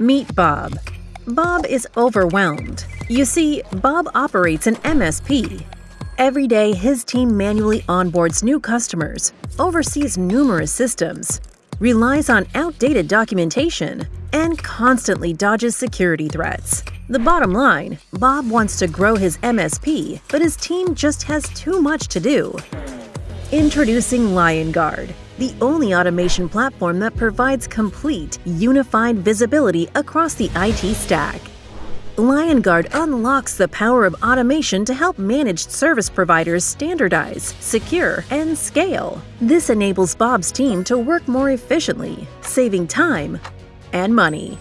Meet Bob. Bob is overwhelmed. You see, Bob operates an MSP. Every day, his team manually onboards new customers, oversees numerous systems, relies on outdated documentation, and constantly dodges security threats. The bottom line Bob wants to grow his MSP, but his team just has too much to do. Introducing Liongard, the only automation platform that provides complete, unified visibility across the IT stack. Liongard unlocks the power of automation to help managed service providers standardize, secure, and scale. This enables Bob's team to work more efficiently, saving time and money.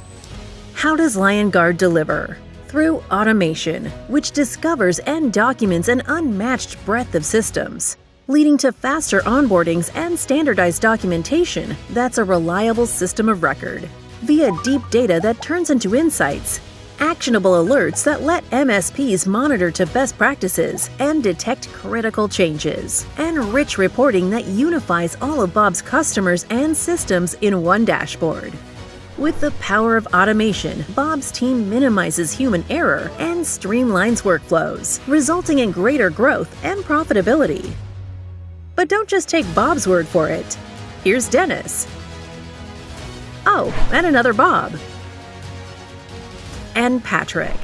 How does Liongard deliver? Through automation, which discovers and documents an unmatched breadth of systems, leading to faster onboardings and standardized documentation that's a reliable system of record. Via deep data that turns into insights, actionable alerts that let MSPs monitor to best practices and detect critical changes, and rich reporting that unifies all of Bob's customers and systems in one dashboard. With the power of automation, Bob's team minimizes human error and streamlines workflows, resulting in greater growth and profitability. But don't just take Bob's word for it. Here's Dennis. Oh, and another Bob. And Patrick.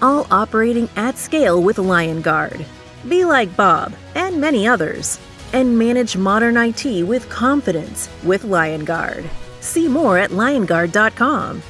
All operating at scale with Liongard. Be like Bob and many others, and manage modern IT with confidence with Liongard. See more at liongard.com.